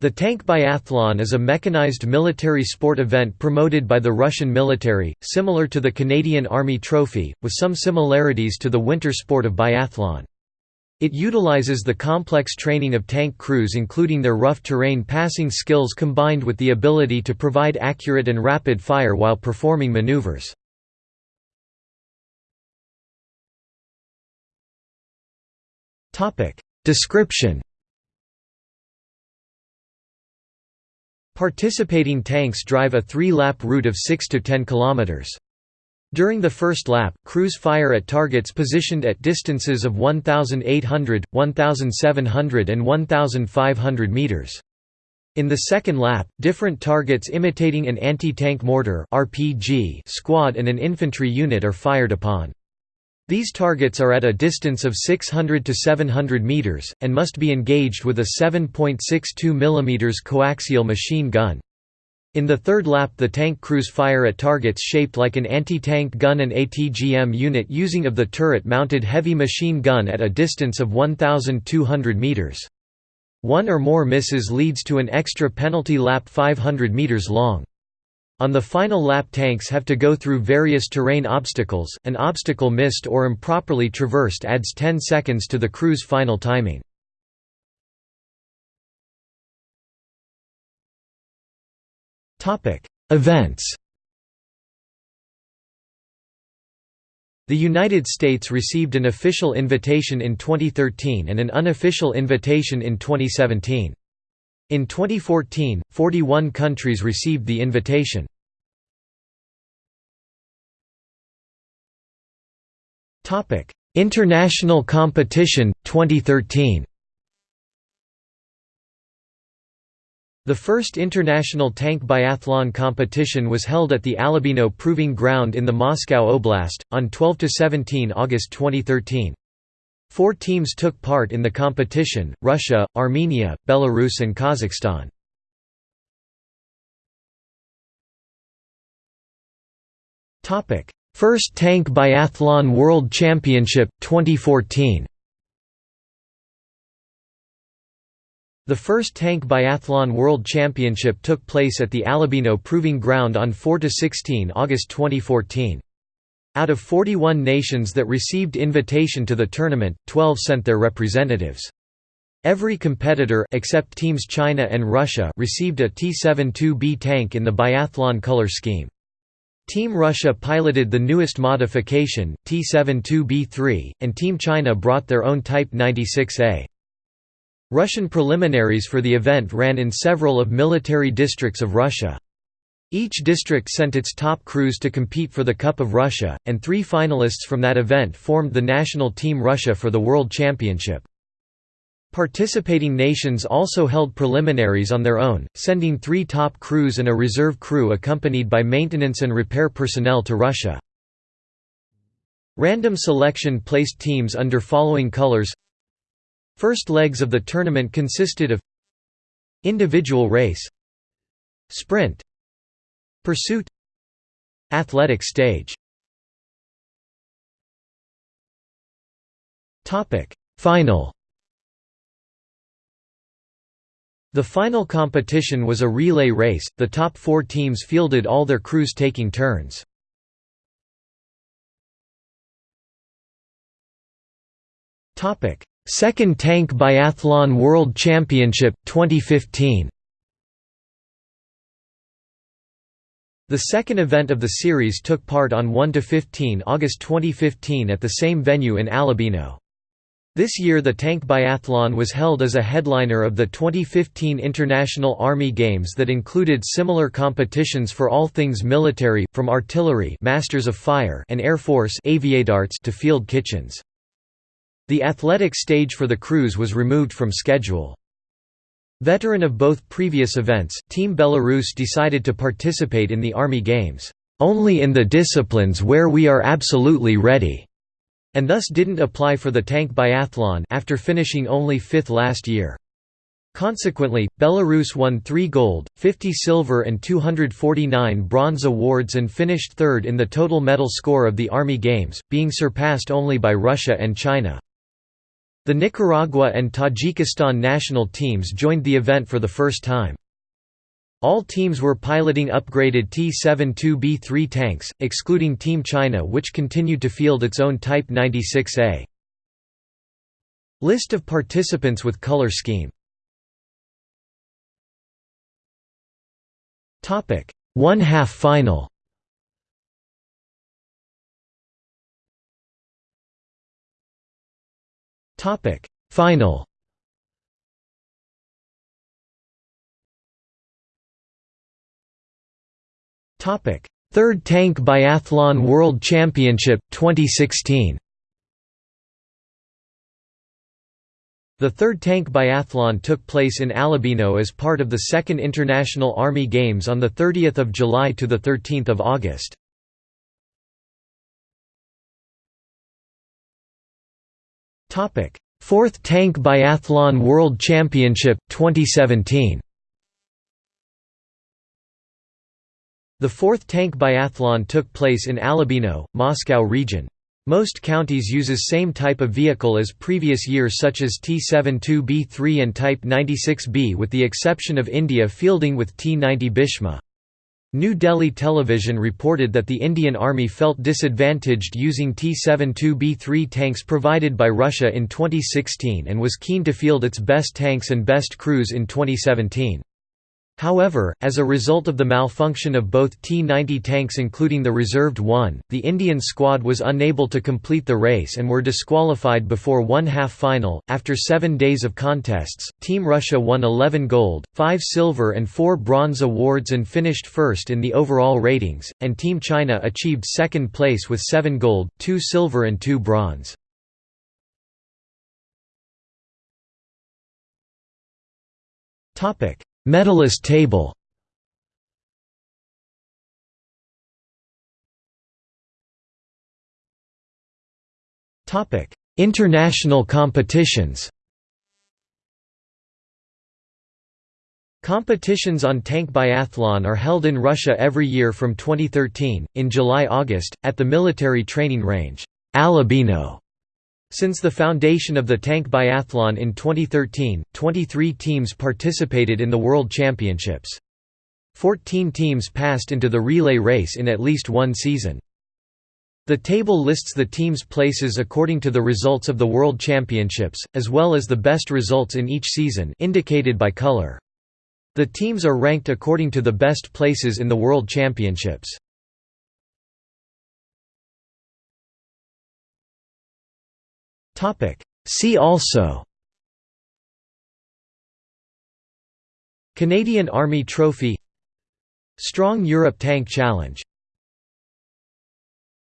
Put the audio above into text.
The tank biathlon is a mechanized military sport event promoted by the Russian military, similar to the Canadian Army Trophy, with some similarities to the winter sport of biathlon. It utilizes the complex training of tank crews including their rough terrain passing skills combined with the ability to provide accurate and rapid fire while performing maneuvers. Description Participating tanks drive a three-lap route of 6 to 10 kilometers. During the first lap, crews fire at targets positioned at distances of 1,800, 1,700 and 1,500 meters. In the second lap, different targets imitating an anti-tank mortar RPG squad and an infantry unit are fired upon. These targets are at a distance of 600 to 700 meters, and must be engaged with a 7.62 mm coaxial machine gun. In the third lap the tank crews fire at targets shaped like an anti-tank gun and ATGM unit using of the turret-mounted heavy machine gun at a distance of 1,200 meters. One or more misses leads to an extra penalty lap 500 meters long. On the final lap tanks have to go through various terrain obstacles, an obstacle missed or improperly traversed adds 10 seconds to the crew's final timing. Events The United States received an official invitation in 2013 and an unofficial invitation in 2017. In 2014, 41 countries received the invitation. International competition, 2013 The first international tank biathlon competition was held at the Alabino Proving Ground in the Moscow Oblast, on 12–17 August 2013. Four teams took part in the competition, Russia, Armenia, Belarus and Kazakhstan. First Tank Biathlon World Championship, 2014 The first Tank Biathlon World Championship took place at the Alabino Proving Ground on 4–16 August 2014. Out of 41 nations that received invitation to the tournament, 12 sent their representatives. Every competitor except teams China and Russia received a T-72B tank in the biathlon color scheme. Team Russia piloted the newest modification, T-72B3, and Team China brought their own Type 96A. Russian preliminaries for the event ran in several of military districts of Russia. Each district sent its top crews to compete for the Cup of Russia, and three finalists from that event formed the national Team Russia for the World Championship. Participating nations also held preliminaries on their own, sending three top crews and a reserve crew accompanied by maintenance and repair personnel to Russia. Random selection placed teams under following colors First legs of the tournament consisted of Individual race Sprint Pursuit. Athletic stage. Final. The final competition was a relay race, the top four teams fielded all their crews taking turns. Second Tank Biathlon World Championship, 2015 The second event of the series took part on 1–15 August 2015 at the same venue in Alabino. This year the tank biathlon was held as a headliner of the 2015 International Army Games that included similar competitions for all things military, from artillery Masters of Fire and Air Force to field kitchens. The athletic stage for the crews was removed from schedule. Veteran of both previous events, Team Belarus decided to participate in the Army Games, "...only in the disciplines where we are absolutely ready", and thus didn't apply for the tank biathlon after finishing only fifth last year. Consequently, Belarus won 3 gold, 50 silver and 249 bronze awards and finished third in the total medal score of the Army Games, being surpassed only by Russia and China. The Nicaragua and Tajikistan national teams joined the event for the first time. All teams were piloting upgraded T-72B3 tanks, excluding Team China which continued to field its own Type 96A. List of participants with color scheme One half final. Final Third Tank Biathlon World Championship 2016 The third tank biathlon took place in Alabino as part of the Second International Army Games on 30 July to 13 August. Fourth Tank Biathlon World Championship 2017 The fourth tank biathlon took place in Alabino, Moscow region. Most counties uses same type of vehicle as previous years such as T-72B3 and Type 96B with the exception of India fielding with T-90 Bhishma. New Delhi television reported that the Indian Army felt disadvantaged using T-72B3 tanks provided by Russia in 2016 and was keen to field its best tanks and best crews in 2017. However, as a result of the malfunction of both T-90 tanks including the reserved one, the Indian squad was unable to complete the race and were disqualified before one half final. After seven days of contests, Team Russia won 11 gold, 5 silver and 4 bronze awards and finished first in the overall ratings, and Team China achieved second place with 7 gold, 2 silver and 2 bronze. Topic Medalist table International competitions Competitions on tank biathlon are held in Russia every year from 2013, in July–August, at the military training range, Alabino. Since the foundation of the tank biathlon in 2013, 23 teams participated in the World Championships. 14 teams passed into the relay race in at least one season. The table lists the teams' places according to the results of the World Championships, as well as the best results in each season indicated by color. The teams are ranked according to the best places in the World Championships. See also. Canadian Army Trophy. Strong Europe Tank Challenge